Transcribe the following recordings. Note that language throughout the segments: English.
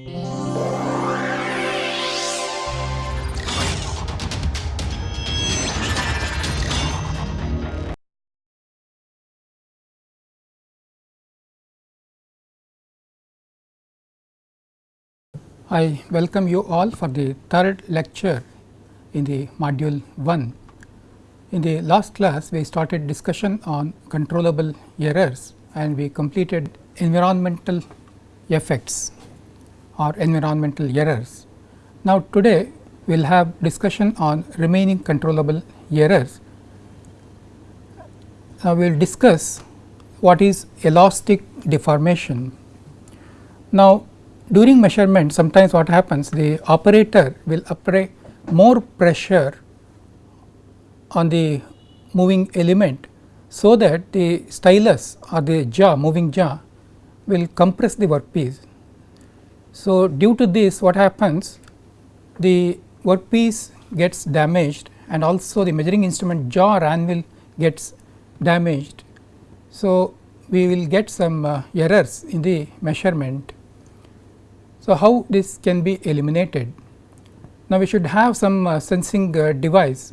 I welcome you all for the third lecture in the module 1. In the last class, we started discussion on controllable errors and we completed environmental effects or environmental errors. Now, today we will have discussion on remaining controllable errors. Now, we will discuss what is elastic deformation. Now, during measurement sometimes what happens the operator will apply more pressure on the moving element so that the stylus or the jaw moving jaw will compress the workpiece. So, due to this what happens the workpiece gets damaged and also the measuring instrument jaw or anvil gets damaged. So, we will get some uh, errors in the measurement so, how this can be eliminated? Now, we should have some uh, sensing uh, device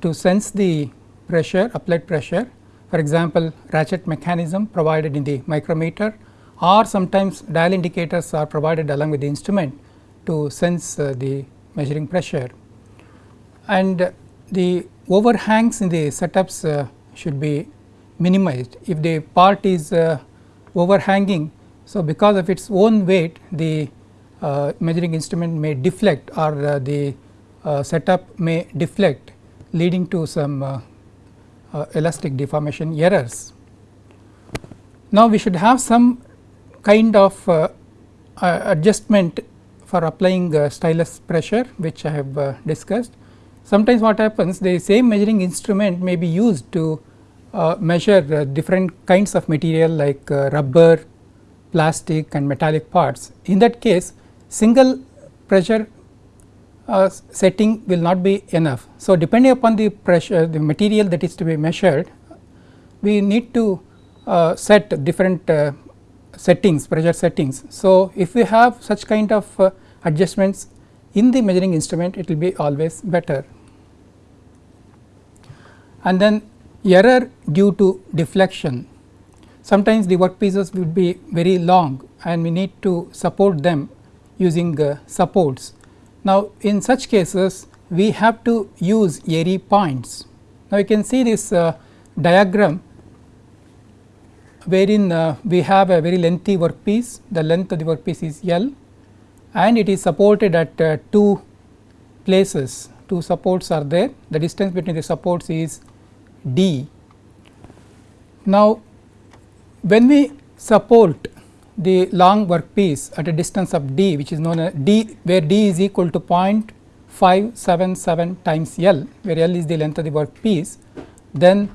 to sense the pressure applied pressure for example, ratchet mechanism provided in the micrometer or sometimes dial indicators are provided along with the instrument to sense uh, the measuring pressure. And the overhangs in the setups uh, should be minimized. If the part is uh, overhanging so, because of its own weight the uh, measuring instrument may deflect or uh, the uh, setup may deflect leading to some elastic deformation errors. Now, we should have some kind of uh, adjustment for applying stylus pressure which I have discussed. Sometimes what happens the same measuring instrument may be used to measure different kinds of material like rubber, plastic and metallic parts. In that case single pressure uh, setting will not be enough. So, depending upon the pressure the material that is to be measured we need to uh, set different uh, settings pressure settings. So, if we have such kind of uh, adjustments in the measuring instrument it will be always better. And then error due to deflection Sometimes the workpieces will be very long and we need to support them using uh, supports. Now, in such cases we have to use airy points. Now, you can see this uh, diagram wherein uh, we have a very lengthy workpiece, the length of the workpiece is L and it is supported at uh, two places, two supports are there, the distance between the supports is d. Now, when we support the long workpiece at a distance of d which is known as d where d is equal to 0.577 times L where L is the length of the workpiece then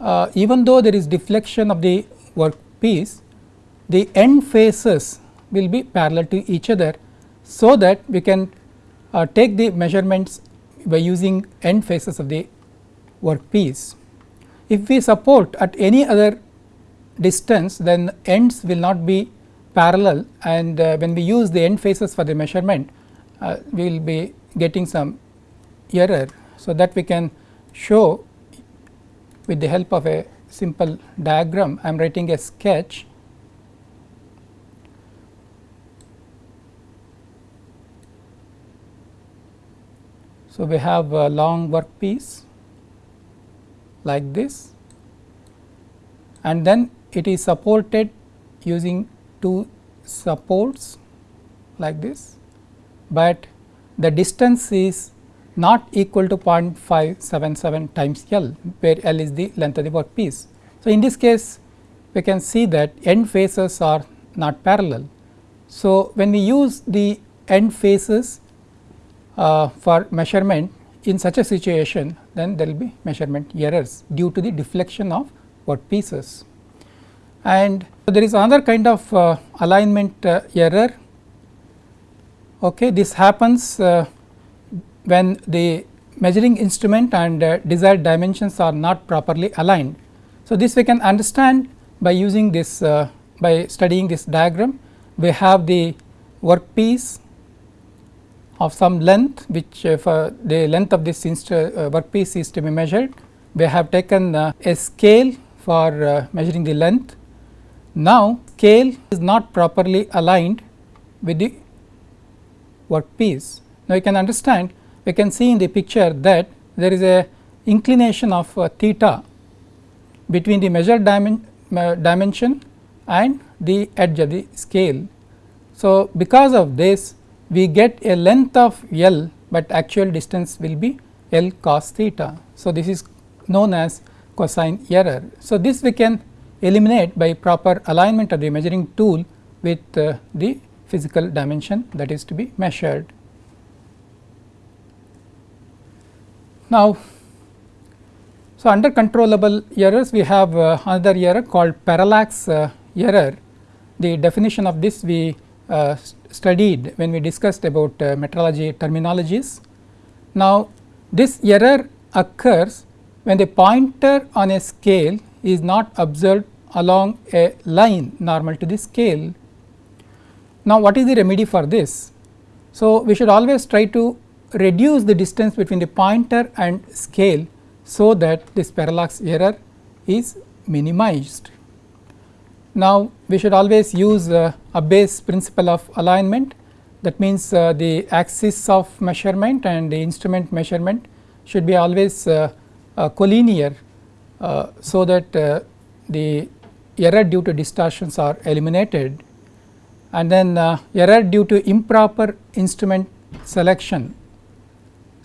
uh, even though there is deflection of the workpiece the end faces will be parallel to each other so that we can uh, take the measurements by using end faces of the workpiece. If we support at any other distance then ends will not be parallel and uh, when we use the end faces for the measurement uh, we will be getting some error. So, that we can show with the help of a simple diagram I am writing a sketch. So, we have a long workpiece like this. And then it is supported using two supports like this, but the distance is not equal to 0.577 times L where L is the length of the workpiece. So, in this case we can see that end faces are not parallel. So, when we use the end faces uh, for measurement in such a situation then there will be measurement errors due to the deflection of workpieces. And there is another kind of uh, alignment uh, error. Okay, this happens uh, when the measuring instrument and uh, desired dimensions are not properly aligned. So, this we can understand by using this uh, by studying this diagram. We have the workpiece of some length which uh, the length of this uh, workpiece is to be measured. We have taken uh, a scale for measuring the length. Now, scale is not properly aligned with the workpiece. Now, you can understand we can see in the picture that there is a inclination of uh, theta between the measured dimen uh, dimension and the edge of the scale. So, because of this we get a length of L, but actual distance will be L cos theta. So, this is known as cosine error. So, this we can eliminate by proper alignment of the measuring tool with uh, the physical dimension that is to be measured. Now, so under controllable errors we have uh, another error called parallax uh, error. The definition of this we uh, studied when we discussed about uh, metrology terminologies. Now, this error occurs when the pointer on a scale is not observed along a line normal to the scale. Now, what is the remedy for this? So, we should always try to reduce the distance between the pointer and scale, so that this parallax error is minimized. Now, we should always use uh, a base principle of alignment that means uh, the axis of measurement and the instrument measurement should be always uh, uh collinear uh, so that uh, the error due to distortions are eliminated and then error due to improper instrument selection.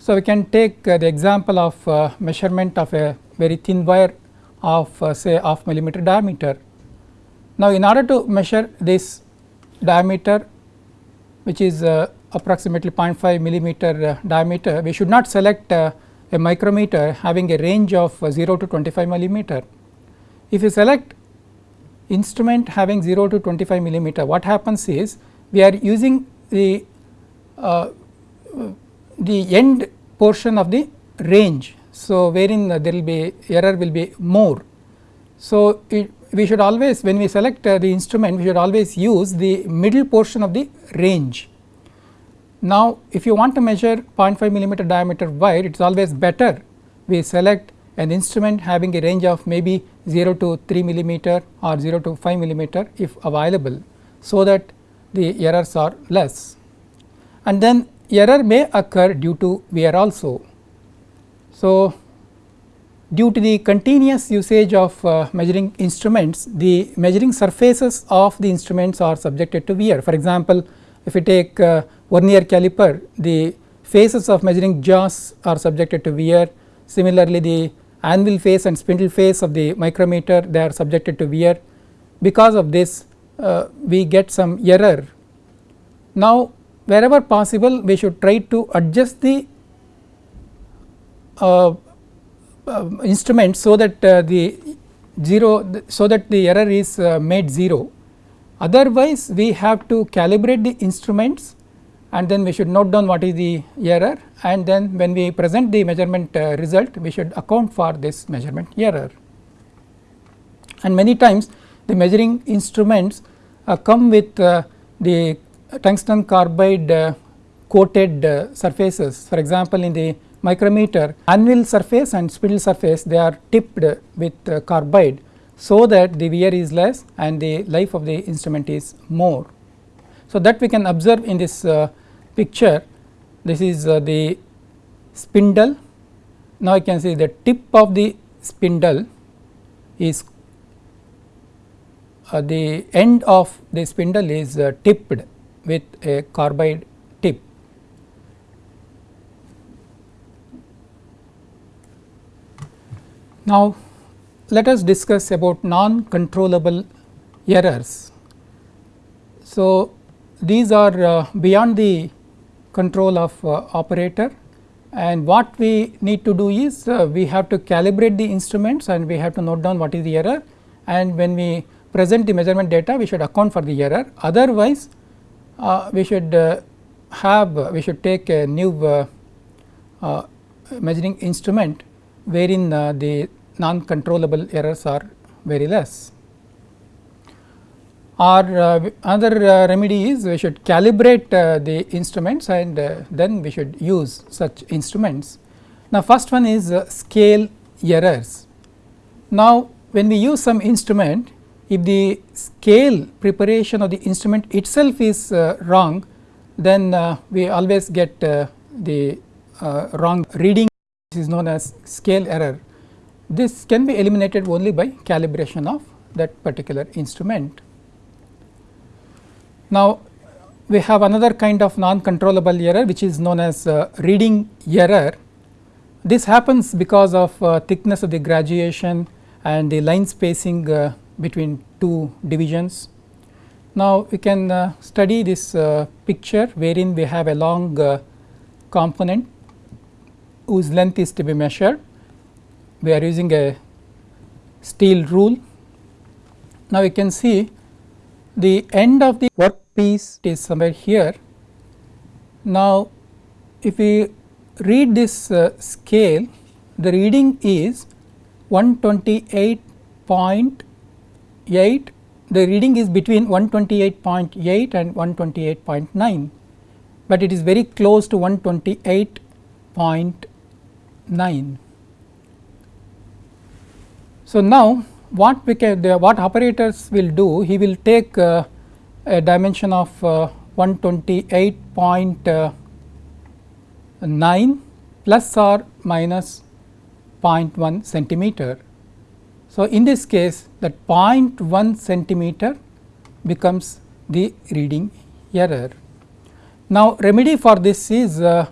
So, we can take the example of measurement of a very thin wire of say half millimeter diameter now, in order to measure this diameter which is uh, approximately 0.5 millimeter uh, diameter, we should not select uh, a micrometer having a range of uh, 0 to 25 millimeter. If you select instrument having 0 to 25 millimeter, what happens is we are using the uh, the end portion of the range. So, wherein there will be error will be more. So, it we should always when we select uh, the instrument we should always use the middle portion of the range. Now, if you want to measure 0.5 millimeter diameter wire it is always better we select an instrument having a range of maybe 0 to 3 millimeter or 0 to 5 millimeter if available. So, that the errors are less and then error may occur due to wear also. So, due to the continuous usage of uh, measuring instruments, the measuring surfaces of the instruments are subjected to wear. For example, if you take uh, vernier caliper, the faces of measuring jaws are subjected to wear. Similarly, the anvil face and spindle face of the micrometer they are subjected to wear. Because of this, uh, we get some error. Now, wherever possible, we should try to adjust the uh, uh, instrument so that uh, the 0 so that the error is uh, made 0. Otherwise, we have to calibrate the instruments and then we should note down what is the error and then when we present the measurement uh, result we should account for this measurement error. And many times the measuring instruments uh, come with the tungsten carbide coated surfaces. For example, in the micrometer anvil surface and spindle surface they are tipped with uh, carbide so that the wear is less and the life of the instrument is more. So, that we can observe in this uh, picture. This is uh, the spindle. Now you can see the tip of the spindle is uh, the end of the spindle is uh, tipped with a carbide tip. Now, let us discuss about non controllable errors. So, these are uh, beyond the control of uh, operator and what we need to do is uh, we have to calibrate the instruments and we have to note down what is the error and when we present the measurement data we should account for the error otherwise we should uh, have we should take a new uh, measuring instrument wherein uh, the non controllable errors are very less. or uh, another uh, remedy is we should calibrate uh, the instruments and uh, then we should use such instruments. Now, first one is uh, scale errors. Now, when we use some instrument if the scale preparation of the instrument itself is uh, wrong then we always get the wrong reading this is known as scale error. This can be eliminated only by calibration of that particular instrument. Now, we have another kind of non controllable error which is known as uh, reading error. This happens because of uh, thickness of the graduation and the line spacing uh, between two divisions. Now, we can uh, study this uh, picture wherein we have a long uh, component whose length is to be measured. We are using a steel rule. Now, we can see the end of the work piece is somewhere here. Now, if we read this uh, scale, the reading is 128.8, the reading is between 128.8 and 128.9, but it is very close to 128.9. So, now what we can the, what operators will do, he will take uh, a dimension of uh, 128.9 plus or minus 0.1 centimeter. So, in this case that 0.1 centimeter becomes the reading error. Now, remedy for this is uh,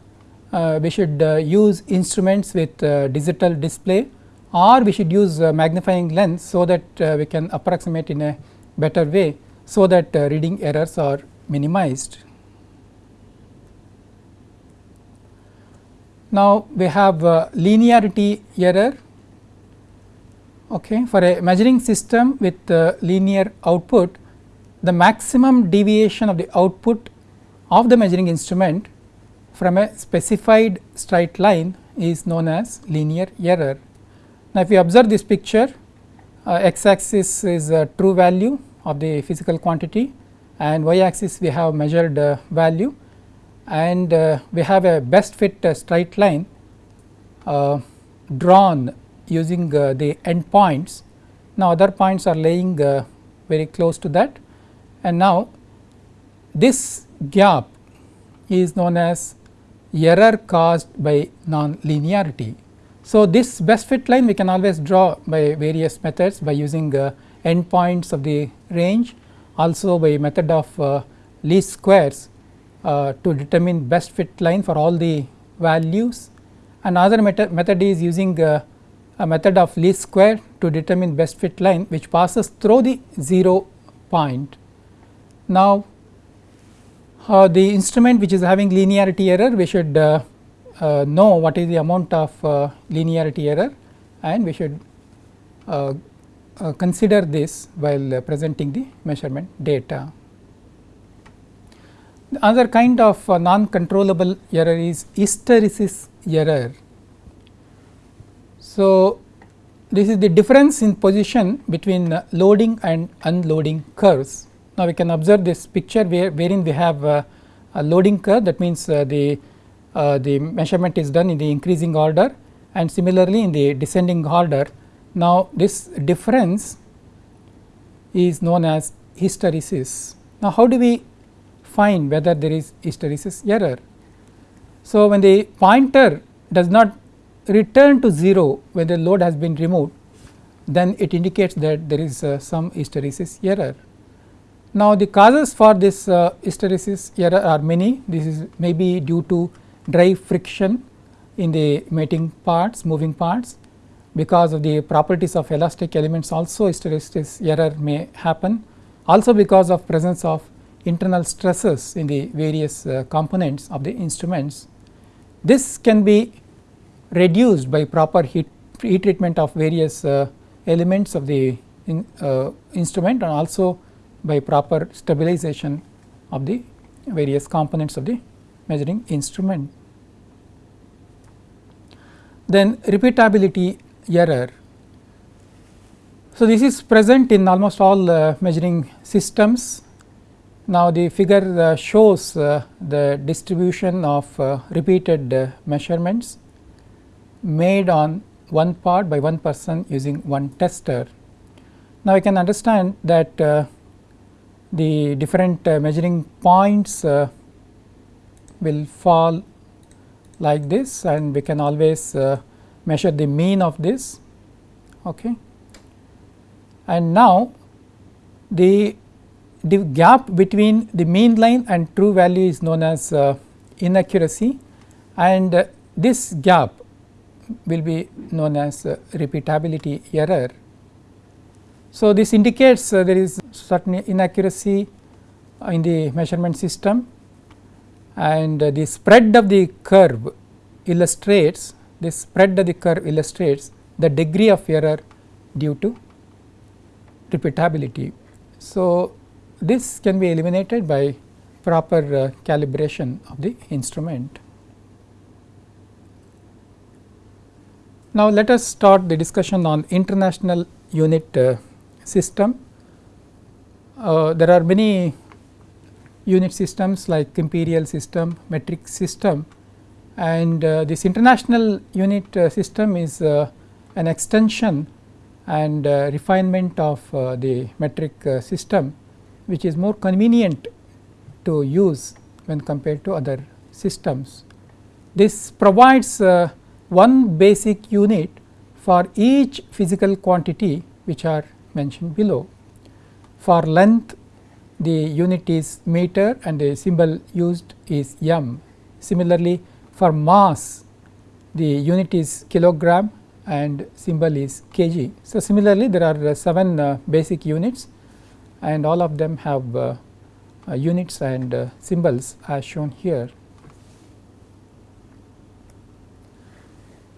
uh, we should uh, use instruments with uh, digital display or we should use uh, magnifying lens so that uh, we can approximate in a better way so that reading errors are minimized. Now, we have linearity error okay. for a measuring system with uh, linear output the maximum deviation of the output of the measuring instrument from a specified straight line is known as linear error. Now, if you observe this picture uh, x axis is a true value of the physical quantity and y axis we have measured uh, value and uh, we have a best fit uh, straight line uh, drawn using uh, the end points. Now, other points are laying uh, very close to that and now this gap is known as error caused by non-linearity. So, this best fit line we can always draw by various methods by using endpoints of the range also by method of uh, least squares uh, to determine best fit line for all the values Another method, method is using uh, a method of least square to determine best fit line which passes through the 0 point. Now, uh, the instrument which is having linearity error we should uh, uh, know what is the amount of linearity error and we should uh, consider this while uh, presenting the measurement data. The other kind of uh, non controllable error is hysteresis error. So, this is the difference in position between uh, loading and unloading curves. Now, we can observe this picture where wherein we have uh, a loading curve that means uh, the the measurement is done in the increasing order and similarly in the descending order now, this difference is known as hysteresis. Now, how do we find whether there is hysteresis error? So, when the pointer does not return to 0 when the load has been removed, then it indicates that there is uh, some hysteresis error. Now, the causes for this uh, hysteresis error are many. This is maybe due to dry friction in the mating parts, moving parts because of the properties of elastic elements also hysteresis error may happen. Also because of presence of internal stresses in the various uh, components of the instruments. This can be reduced by proper heat, heat treatment of various uh, elements of the in, uh, instrument and also by proper stabilization of the various components of the measuring instrument. Then repeatability error. So, this is present in almost all uh, measuring systems. Now, the figure uh, shows uh, the distribution of uh, repeated measurements made on one part by one person using one tester. Now, I can understand that uh, the different measuring points will fall like this and we can always measure the mean of this. Okay. And now, the, the gap between the mean line and true value is known as uh, inaccuracy and uh, this gap will be known as repeatability error. So, this indicates uh, there is certain inaccuracy in the measurement system and uh, the spread of the curve illustrates this spread of the curve illustrates the degree of error due to repeatability. So, this can be eliminated by proper uh, calibration of the instrument. Now, let us start the discussion on international unit uh, system. Uh, there are many unit systems like imperial system, metric system and uh, this international unit uh, system is uh, an extension and uh, refinement of the metric system which is more convenient to use when compared to other systems. This provides one basic unit for each physical quantity which are mentioned below. For length the unit is meter and the symbol used is m. Similarly, for mass the unit is kilogram and symbol is kg. So, similarly there are uh, 7 uh, basic units and all of them have uh, uh units and uh, symbols as shown here.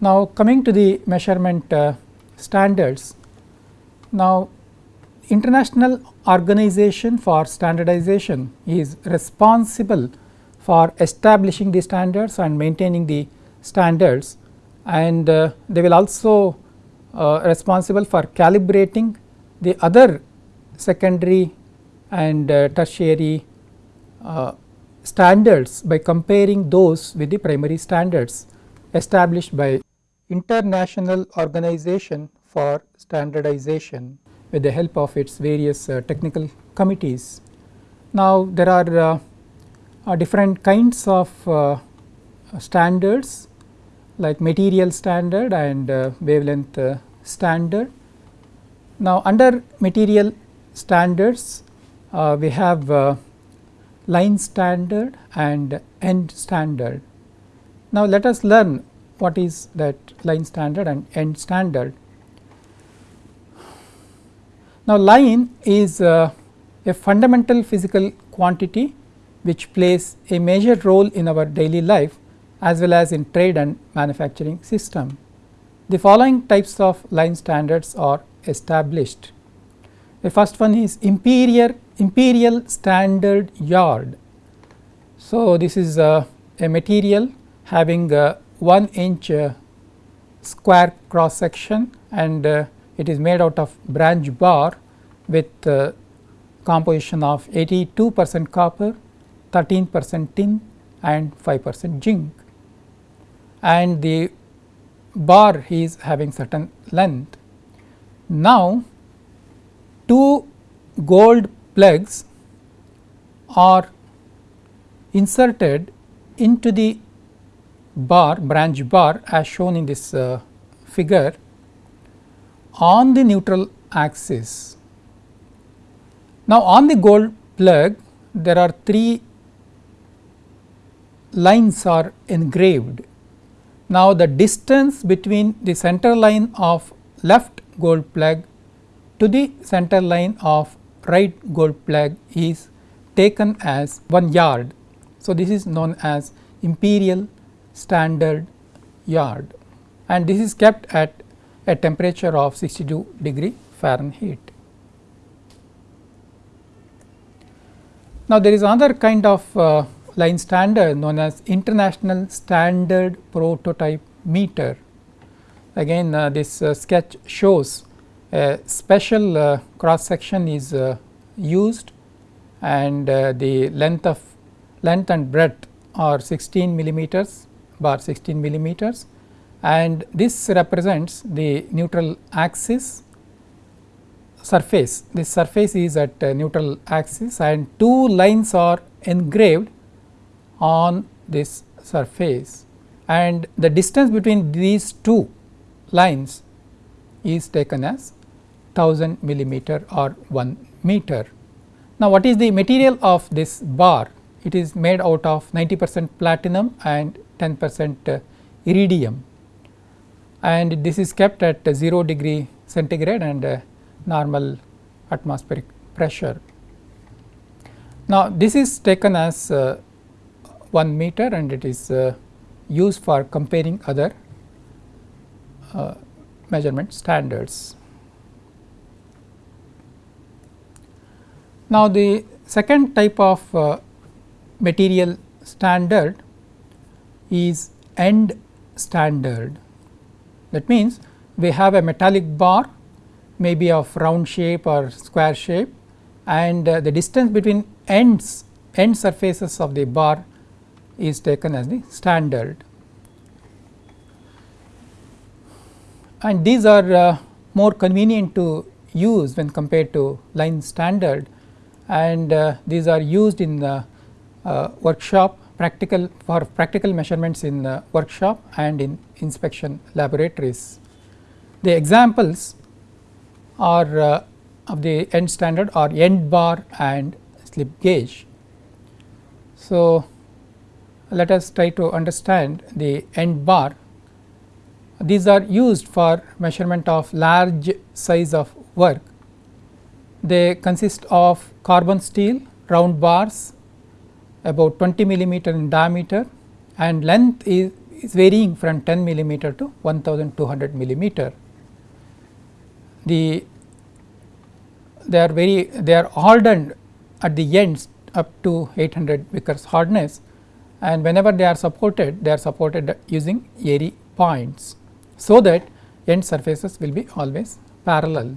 Now, coming to the measurement uh, standards. Now, International Organization for Standardization is responsible for establishing the standards and maintaining the standards and uh, they will also uh, responsible for calibrating the other secondary and uh, tertiary uh, standards by comparing those with the primary standards established by International Organization for Standardization with the help of its various uh, technical committees. Now, there are uh, uh, different kinds of uh, standards like material standard and uh, wavelength standard. Now, under material standards we have line standard and end standard. Now, let us learn what is that line standard and end standard. Now, line is uh, a fundamental physical quantity which plays a major role in our daily life as well as in trade and manufacturing system. The following types of line standards are established. The first one is imperial, imperial standard yard. So, this is a, a material having a 1 inch uh, square cross section and uh, it is made out of bronze bar with uh, composition of 82 percent copper, 13 percent tin and 5 percent zinc and the bar is having certain length. Now, two gold plugs are inserted into the bar bronze bar as shown in this uh, figure on the neutral axis. Now, on the gold plug there are three lines are engraved. Now, the distance between the center line of left gold plug to the center line of right gold plug is taken as 1 yard. So, this is known as imperial standard yard and this is kept at a temperature of 62 degree Fahrenheit. Now, there is another kind of uh, line standard known as International Standard Prototype Meter. Again uh, this uh, sketch shows a special uh, cross section is uh, used and uh, the length of length and breadth are 16 millimeters bar 16 millimeters and this represents the neutral axis surface. This surface is at uh, neutral axis and two lines are engraved on this surface and the distance between these two lines is taken as 1000 millimeter or 1 meter. Now, what is the material of this bar? It is made out of 90 percent platinum and 10 percent iridium and this is kept at 0 degree centigrade and uh, normal atmospheric pressure. Now, this is taken as uh, 1 meter and it is uh, used for comparing other uh, measurement standards. Now, the second type of uh, material standard is end standard. That means, we have a metallic bar may be of round shape or square shape and uh, the distance between ends end surfaces of the bar is taken as the standard. And these are uh, more convenient to use when compared to line standard and uh, these are used in the uh, workshop practical for practical measurements in the workshop and in inspection laboratories. The examples are uh, of the end standard are end bar and slip gauge. So, let us try to understand the end bar. These are used for measurement of large size of work. They consist of carbon steel round bars about 20 millimeter in diameter and length is, is varying from 10 millimeter to 1200 millimeter. The they are very they are hardened at the ends up to 800 Vickers hardness and whenever they are supported they are supported using Airy points. So, that end surfaces will be always parallel.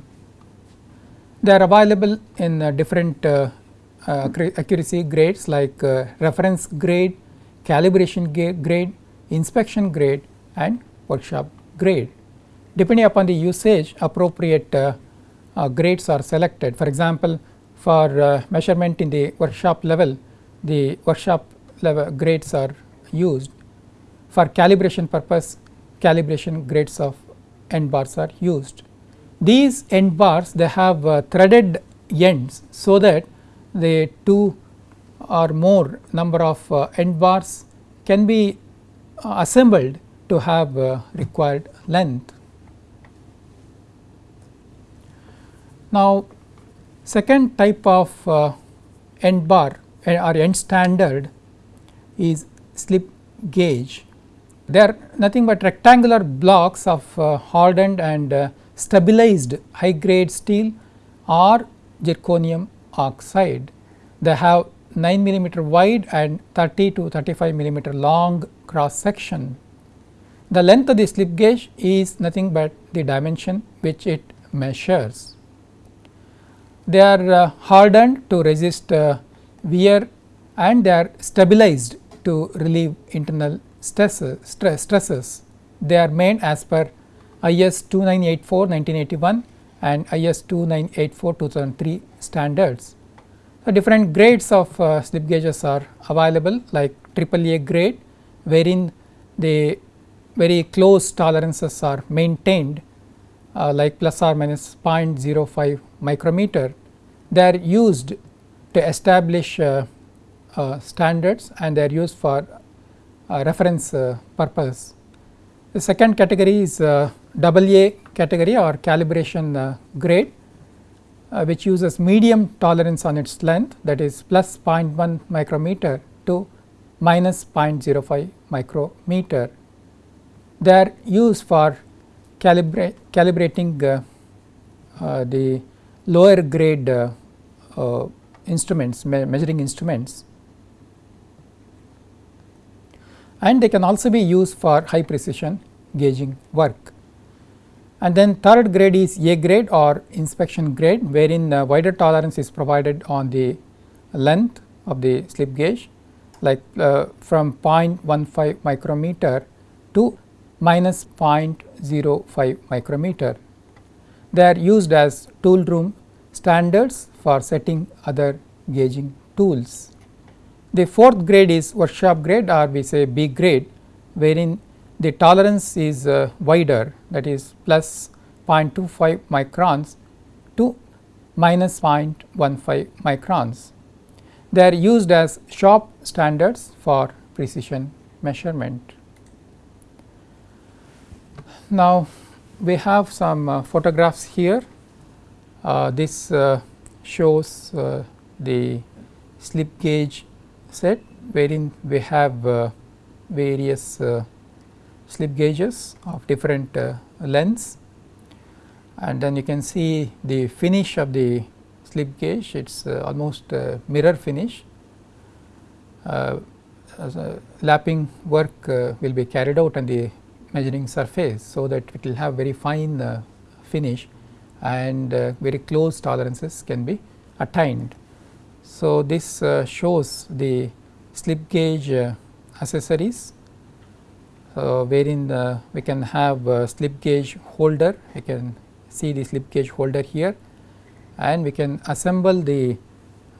They are available in uh, different uh, accuracy grades like uh, reference grade, calibration grade, inspection grade and workshop grade. Depending upon the usage appropriate uh, uh, grades are selected. For example, for uh, measurement in the workshop level, the workshop level grades are used. For calibration purpose, calibration grades of end bars are used. These end bars they have uh, threaded ends, so that the two or more number of uh, end bars can be uh, assembled to have uh, required length. Now, second type of uh, end bar uh, or end standard is slip gauge. They are nothing but rectangular blocks of uh, hardened and stabilized high grade steel or zirconium oxide. They have 9 millimeter wide and 30 to 35 millimeter long cross section. The length of the slip gauge is nothing but the dimension which it measures. They are uh, hardened to resist uh, wear and they are stabilized to relieve internal stresses, stress, stresses. They are made as per IS 2984 1981 and IS 2984 2003 standards. So, different grades of uh, slip gauges are available like AAA grade wherein the very close tolerances are maintained uh, like plus or minus 0.05 micrometer. They are used to establish uh, uh, standards and they are used for uh, reference uh, purpose. The second category is AA category or calibration grade which uses medium tolerance on its length that is plus 0.1 micrometer to minus 0.05 micrometer. They are used for calibra calibrating uh, uh, the lower grade uh, uh instruments me measuring instruments and they can also be used for high precision gauging work. And then third grade is A grade or inspection grade wherein the wider tolerance is provided on the length of the slip gauge like uh, from 0.15 micrometer to minus 0.05 micrometer. They are used as tool room standards for setting other gauging tools. The fourth grade is workshop grade or we say B grade wherein the tolerance is uh, wider that is plus 0.25 microns to minus 0.15 microns. They are used as shop standards for precision measurement. Now, we have some uh, photographs here. Uh, this uh, shows uh, the slip gauge set wherein we have uh, various slip gauges of different lengths and then you can see the finish of the slip gauge it is almost mirror finish lapping work will be carried out on the measuring surface. So, that it will have very fine uh, finish and uh, very close tolerances can be attained. So, this uh, shows the slip gauge uh, accessories wherein uh, we can have slip gauge holder. You can see the slip gauge holder here. And we can assemble the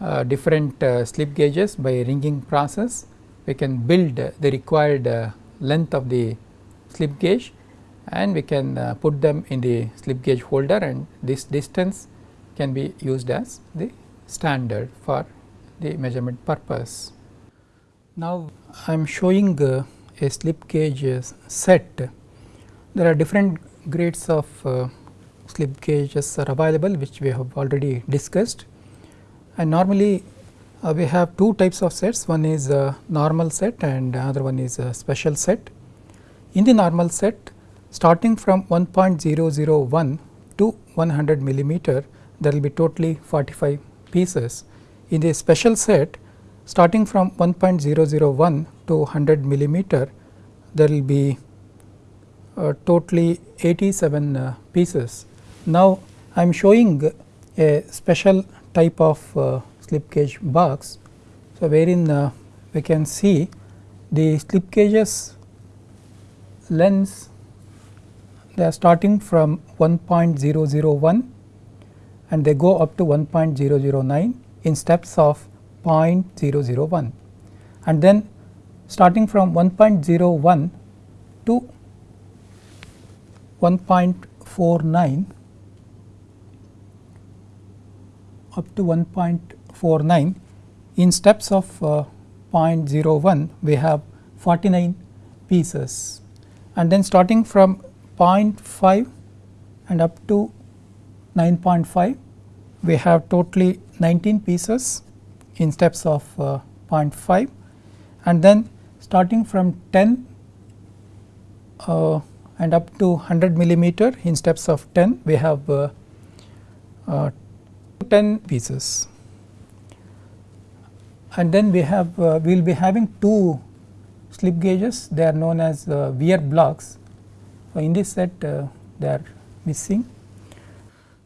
uh, different slip gauges by ringing process. We can build the required length of the slip gauge. And we can uh, put them in the slip gauge holder. And this distance can be used as the standard for the measurement purpose. Now, I am showing uh, a slip gauge set. There are different grades of uh, slip gauges are available which we have already discussed and normally uh, we have two types of sets one is a normal set and another one is a special set. In the normal set starting from 1.001 to 100 millimeter there will be totally 45 pieces. In the special set starting from 1.001 to 100 millimeter there will be uh, totally 87 uh, pieces. Now, I am showing a special type of uh, slip gauge box. So, wherein uh, we can see the slip gauges lens they are starting from 1.001 and they go up to 1.009 in steps of 0.001 and then starting from 1.01 to 1.49 up to 1.49 in steps of uh, 0.01 we have 49 pieces. And then starting from 0.5 and up to 9.5 we have totally 19 pieces in steps of uh, 0.5 and then starting from 10 uh, and up to 100 millimeter in steps of 10 we have uh, uh 10 pieces and then we have uh, we will be having two slip gauges they are known as uh, wear blocks. So, in this set they are missing.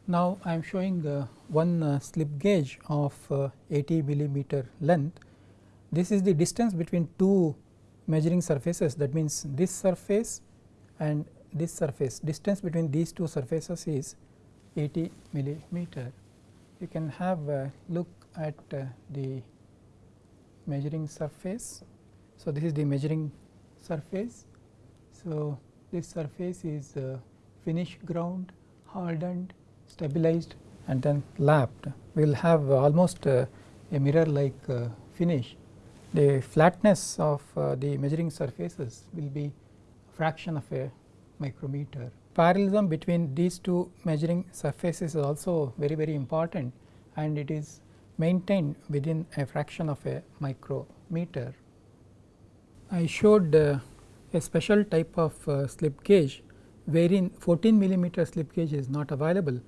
Now, I am showing one uh, slip gauge of uh, 80 millimeter length. This is the distance between two measuring surfaces that means this surface and this surface distance between these two surfaces is 80 millimeter. You can have a look at uh, the measuring surface so, this is the measuring surface. So, this surface is uh, finished ground, hardened, stabilized and then lapped. Will have almost uh, a mirror like uh, finish. The flatness of uh, the measuring surfaces will be a fraction of a micrometer. Parallelism between these two measuring surfaces is also very very important and it is maintained within a fraction of a micrometer. I showed uh, a special type of uh, slip gauge wherein 14 millimeter slip gauge is not available.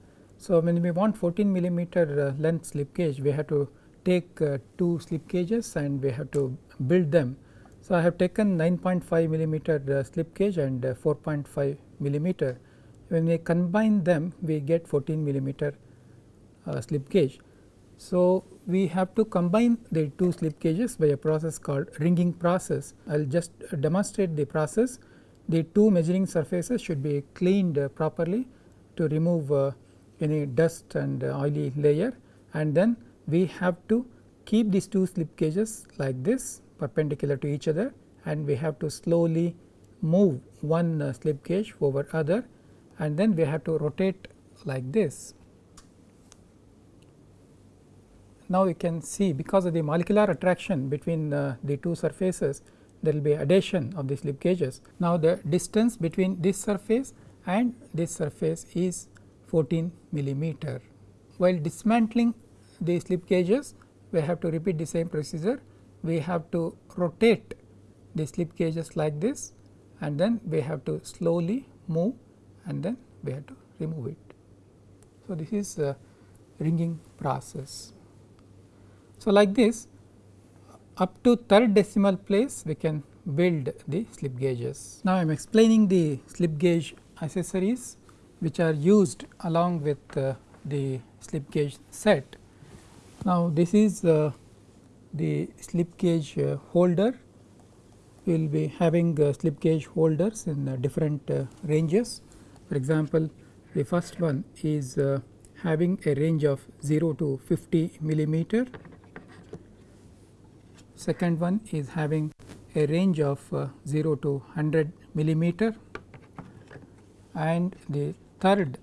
So, when we want 14 millimeter uh, length slip gauge we have to take uh, two slip gauges and we have to build them. So, I have taken 9.5 millimeter uh, slip gauge and uh, 4.5 millimeter when we combine them we get 14 millimeter uh, slip gauge. So, we have to combine the two slip gauges by a process called ringing process. I will just demonstrate the process. The two measuring surfaces should be cleaned uh, properly to remove uh, any dust and oily layer and then we have to keep these two slip gauges like this perpendicular to each other and we have to slowly move one uh, slip gauge over other and then we have to rotate like this. Now, you can see because of the molecular attraction between uh, the two surfaces there will be adhesion of the slip gauges. Now, the distance between this surface and this surface is 14 millimeter. While dismantling the slip gauges we have to repeat the same procedure we have to rotate the slip gauges like this and then we have to slowly move and then we have to remove it. So, this is a ringing process. So, like this up to third decimal place we can build the slip gauges. Now, I am explaining the slip gauge accessories which are used along with uh, the slip gauge set. Now, this is uh, the slip gauge uh, holder we will be having uh, slip gauge holders in uh, different uh, ranges. For example, the first one is having a range of 0 to 50 millimeter. Second one is having a range of uh, 0 to 100 millimeter and the third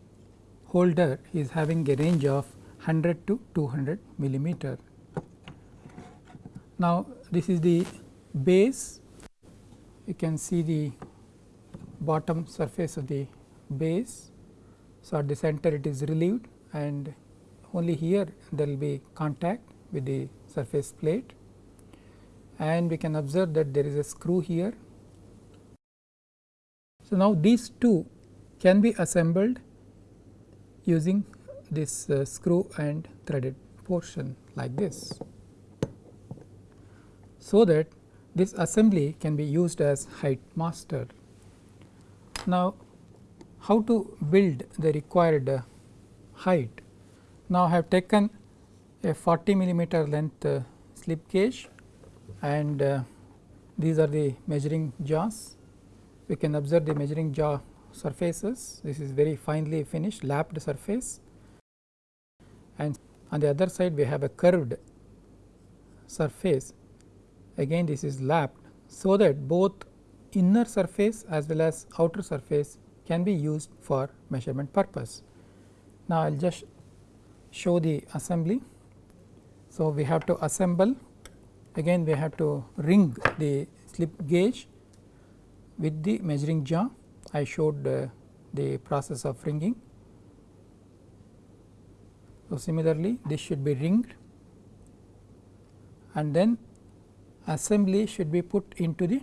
holder is having a range of 100 to 200 millimeter. Now, this is the base you can see the bottom surface of the base. So, at the center it is relieved and only here there will be contact with the surface plate and we can observe that there is a screw here. So, now these two can be assembled using this uh, screw and threaded portion like this. So, that this assembly can be used as height master. Now, how to build the required uh, height? Now, I have taken a 40 millimeter length uh, slip gauge and uh, these are the measuring jaws. We can observe the measuring jaw surfaces. This is very finely finished lapped surface and on the other side we have a curved surface again this is lapped so that both inner surface as well as outer surface can be used for measurement purpose. Now, I will just show the assembly. So, we have to assemble again we have to ring the slip gauge with the measuring jaw. I showed uh, the process of ringing. So, similarly, this should be ringed and then assembly should be put into the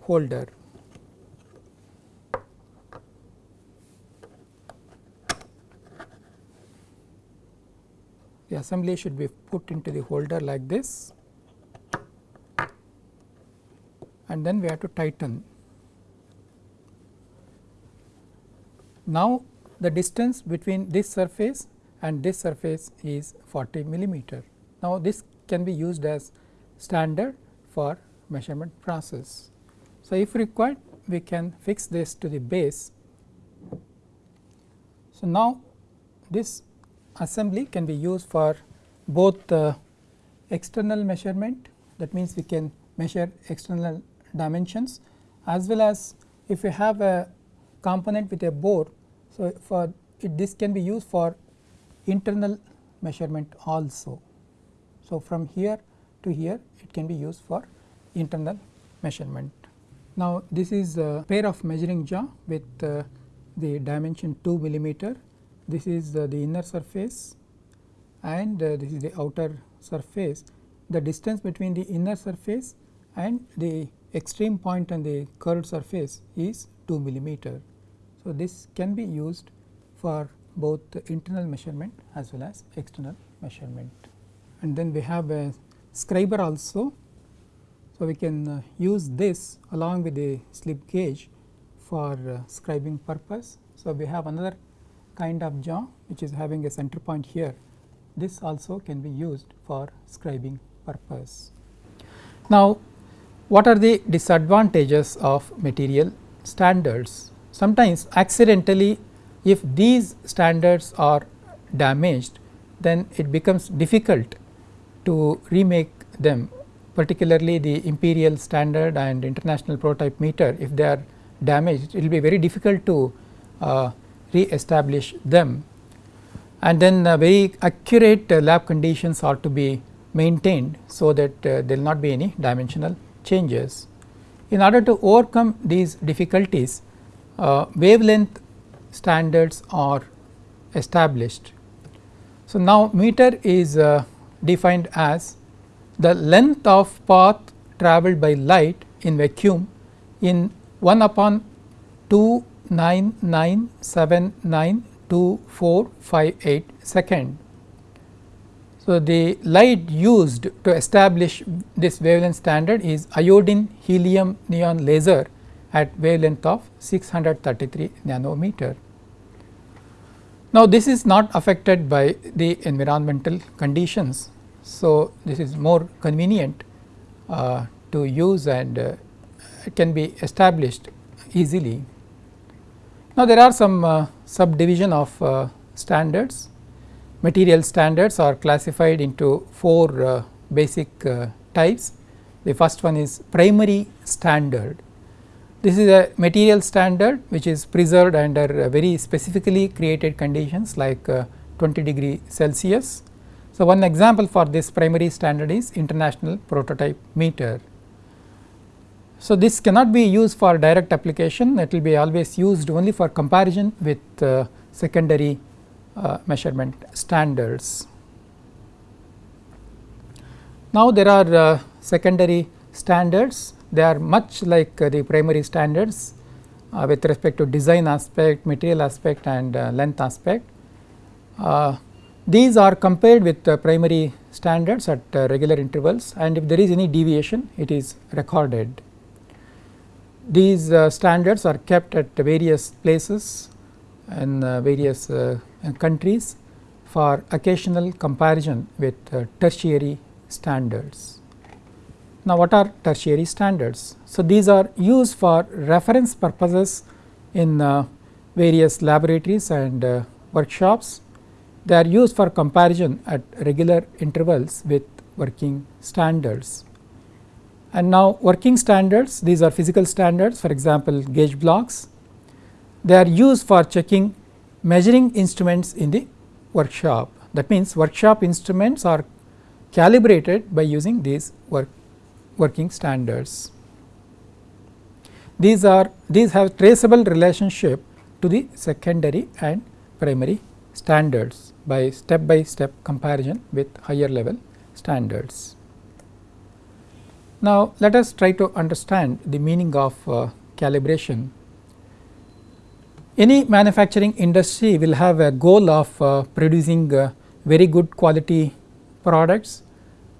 holder. The assembly should be put into the holder like this and then we have to tighten. Now, the distance between this surface and this surface is 40 millimeter. Now, this can be used as standard for measurement process. So, if required we can fix this to the base. So, now this assembly can be used for both the external measurement that means we can measure external dimensions as well as if we have a component with a bore. So, for it, this can be used for internal measurement also. So, from here to here it can be used for internal measurement. Now, this is a pair of measuring jaw with uh, the dimension 2 millimeter. This is uh, the inner surface and uh, this is the outer surface. The distance between the inner surface and the extreme point on the curved surface is 2 millimeter. So, this can be used for both internal measurement as well as external measurement. And then we have a scriber also. So, we can uh, use this along with the slip gauge for uh, scribing purpose. So, we have another kind of jaw which is having a center point here this also can be used for scribing purpose. Now, what are the disadvantages of material standards? Sometimes accidentally if these standards are damaged then it becomes difficult to remake them particularly the imperial standard and international prototype meter if they are damaged it will be very difficult to uh, re-establish them and then uh, very accurate uh, lab conditions are to be maintained so that uh, there will not be any dimensional changes. In order to overcome these difficulties uh, wavelength standards are established. So, now meter is uh, defined as the length of path travelled by light in vacuum in 1 upon 299792458 second. So, the light used to establish this wavelength standard is iodine helium neon laser at wavelength of 633 nanometer. Now, this is not affected by the environmental conditions. So, this is more convenient uh, to use and uh, can be established easily. Now, there are some uh, subdivision of uh, standards. Material standards are classified into four uh, basic uh, types. The first one is primary standard. This is a material standard which is preserved under very specifically created conditions like uh, 20 degree Celsius. So, one example for this primary standard is international prototype meter. So, this cannot be used for direct application it will be always used only for comparison with uh, secondary uh, measurement standards. Now, there are uh, secondary standards they are much like uh, the primary standards uh, with respect to design aspect, material aspect and uh, length aspect. these are compared with primary standards at regular intervals and if there is any deviation it is recorded. These standards are kept at various places in various countries for occasional comparison with tertiary standards. Now, what are tertiary standards? So, these are used for reference purposes in uh, various laboratories and uh, workshops. They are used for comparison at regular intervals with working standards. And now, working standards these are physical standards for example, gauge blocks. They are used for checking measuring instruments in the workshop. That means, workshop instruments are calibrated by using these work working standards. These are these have traceable relationship to the secondary and primary standards by step by step comparison with higher level standards. Now, let us try to understand the meaning of uh, calibration. Any manufacturing industry will have a goal of uh, producing uh, very good quality products.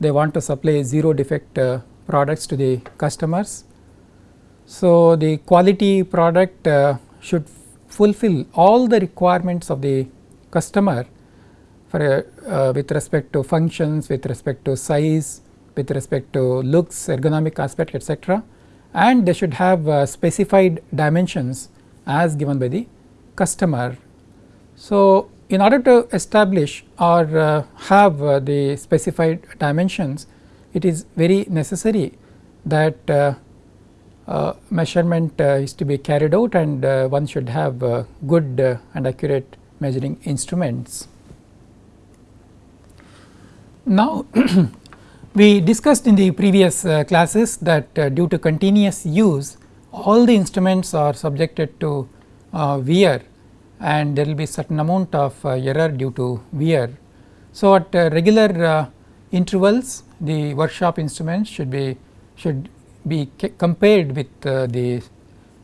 They want to supply zero defect uh, products to the customers. So, the quality product uh, should fulfill all the requirements of the customer for uh, with respect to functions, with respect to size, with respect to looks, ergonomic aspect etc. and they should have uh, specified dimensions as given by the customer. So, in order to establish or uh, have uh, the specified dimensions it is very necessary that uh, uh, measurement uh, is to be carried out and uh, one should have good and accurate measuring instruments. Now, we discussed in the previous classes that due to continuous use all the instruments are subjected to wear and there will be certain amount of error due to wear. So, at regular intervals the workshop instruments should be should be compared with uh, the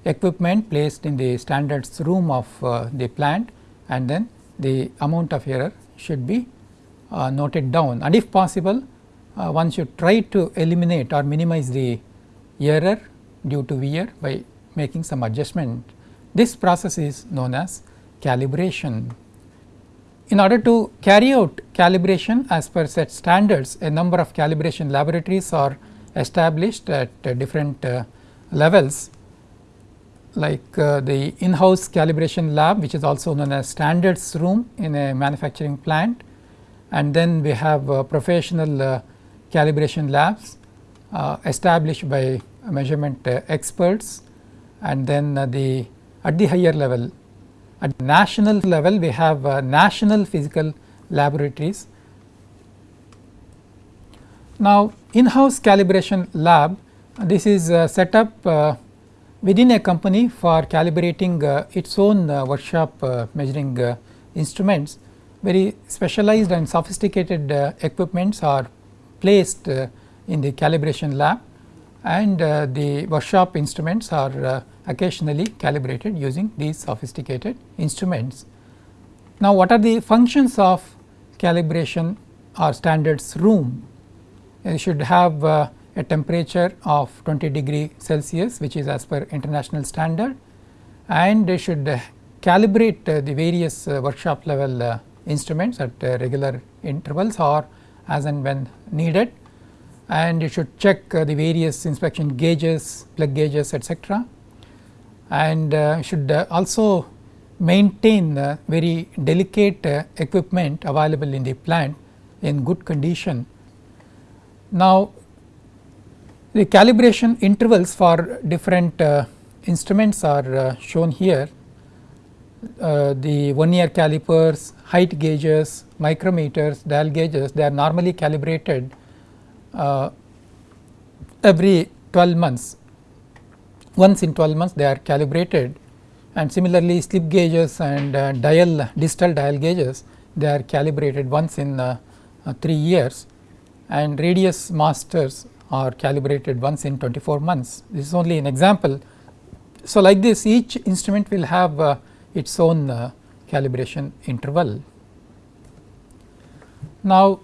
equipment placed in the standards room of uh, the plant and then the amount of error should be uh, noted down and if possible uh, one should try to eliminate or minimize the error due to wear by making some adjustment. This process is known as calibration. In order to carry out calibration as per set standards, a number of calibration laboratories are established at uh, different uh, levels like uh, the in-house calibration lab which is also known as standards room in a manufacturing plant and then we have uh, professional uh, calibration labs uh, established by measurement uh, experts and then uh, the at the higher level at national level we have national physical laboratories. Now, in-house calibration lab this is set up within a company for calibrating uh, its own uh, workshop uh, measuring instruments very specialized and sophisticated equipments are placed in the calibration lab and the workshop instruments are occasionally calibrated using these sophisticated instruments. Now, what are the functions of calibration or standards room? You should have uh, a temperature of 20 degree Celsius which is as per international standard and they should uh, calibrate uh, the various uh, workshop level uh, instruments at uh, regular intervals or as and when needed and you should check uh, the various inspection gauges, plug gauges etc. and should also maintain the very delicate equipment available in the plant in good condition. Now, the calibration intervals for different uh, instruments are uh, shown here. Uh, the vernier calipers, height gauges, micrometers, dial gauges they are normally calibrated uh, every 12 months. Once in 12 months they are calibrated and similarly slip gauges and uh, dial digital dial gauges they are calibrated once in uh, 3 years and radius masters are calibrated once in 24 months. This is only an example. So, like this each instrument will have uh, its own uh, calibration interval. Now,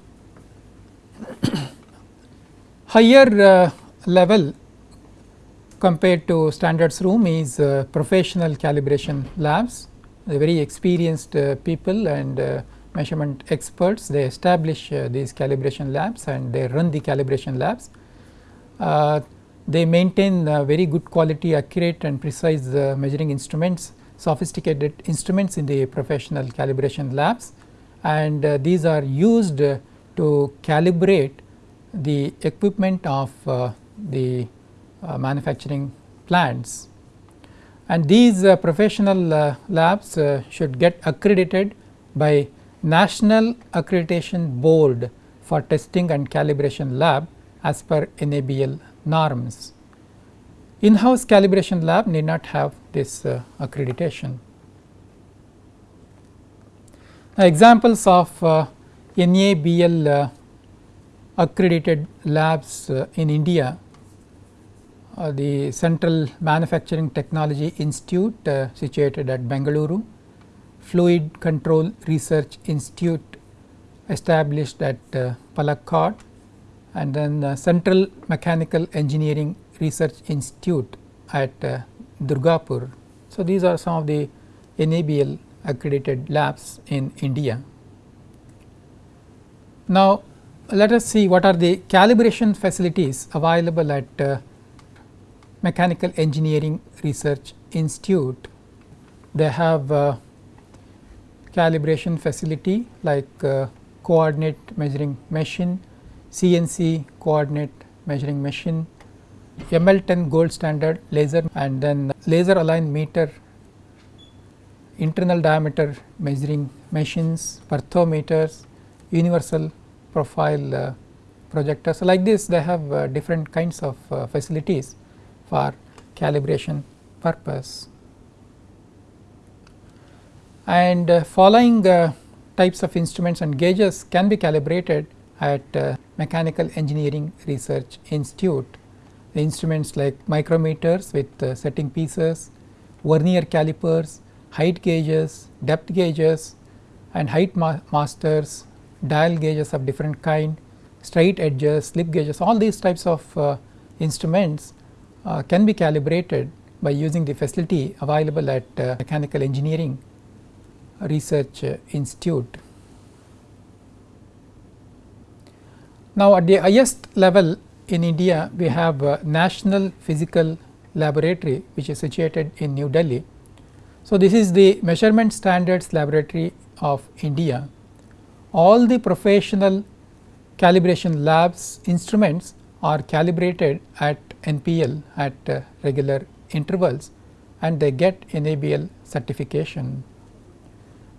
higher uh, level compared to standards room is uh, professional calibration labs, the very experienced uh, people and uh, measurement experts. They establish uh, these calibration labs and they run the calibration labs. Uh, they maintain very good quality accurate and precise measuring instruments sophisticated instruments in the professional calibration labs. And these are used to calibrate the equipment of the manufacturing plants and these uh, professional uh, labs uh, should get accredited by National Accreditation Board for Testing and Calibration Lab as per NABL norms. In-house calibration lab need not have this uh, accreditation. Now, examples of uh, NABL uh, accredited labs uh, in India the Central Manufacturing Technology Institute uh, situated at Bengaluru, Fluid Control Research Institute established at uh, Palakkad, and then uh, Central Mechanical Engineering Research Institute at uh, Durgapur. So, these are some of the NABL accredited labs in India. Now, let us see what are the calibration facilities available at uh, Mechanical Engineering Research Institute. They have uh, calibration facility like uh, coordinate measuring machine, CNC coordinate measuring machine, ML10 gold standard laser and then laser aligned meter, internal diameter measuring machines, perthometers, universal profile uh, projectors. So, like this they have uh, different kinds of uh, facilities for calibration purpose. And following types of instruments and gauges can be calibrated at Mechanical Engineering Research Institute. The instruments like micrometers with setting pieces, vernier calipers, height gauges, depth gauges and height ma masters, dial gauges of different kind, straight edges, slip gauges all these types of uh, instruments uh, can be calibrated by using the facility available at uh, Mechanical Engineering Research Institute. Now, at the highest level in India we have National Physical Laboratory which is situated in New Delhi. So, this is the measurement standards laboratory of India. All the professional calibration labs instruments are calibrated at NPL at uh, regular intervals and they get NABL certification.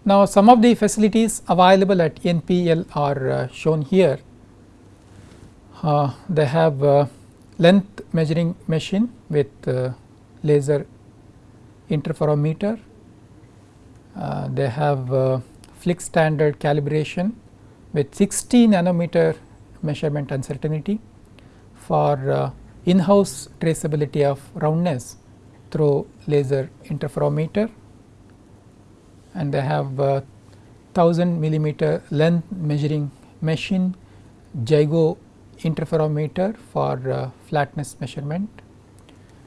Now, some of the facilities available at NPL are uh, shown here. Uh, they have uh, length measuring machine with uh, laser interferometer. Uh, they have Flick standard calibration with 60 nanometer measurement uncertainty for in-house traceability of roundness through laser interferometer. And they have uh, 1000 millimeter length measuring machine ZYGO interferometer for uh, flatness measurement.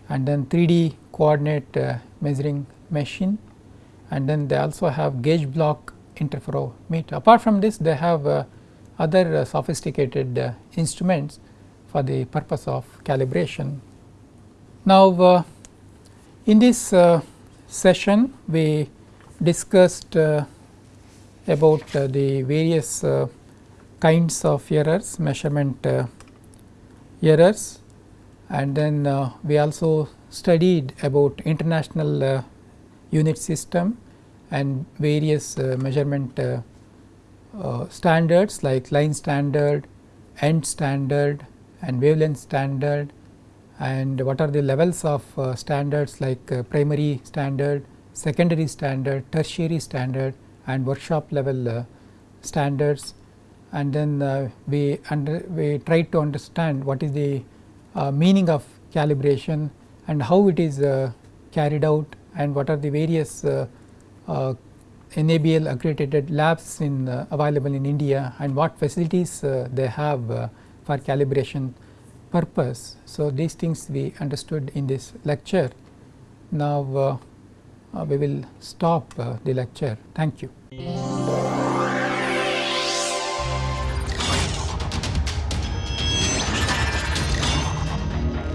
And then 3D coordinate uh, measuring machine. And then they also have gauge block interferometer. Apart from this they have uh, other uh, sophisticated uh, instruments for the purpose of calibration. Now, uh, in this uh, session we discussed uh, about the various kinds of errors measurement errors and then we also studied about international unit system and various measurement standards like line standard, end standard and wavelength standard and what are the levels of uh, standards like uh, primary standard, secondary standard, tertiary standard and workshop level uh, standards. And then uh, we under we try to understand what is the uh, meaning of calibration and how it is uh, carried out and what are the various NABL accredited labs in available in India and what facilities they have for calibration purpose. So, these things we understood in this lecture. Now, uh, uh, we will stop uh, the lecture. Thank you.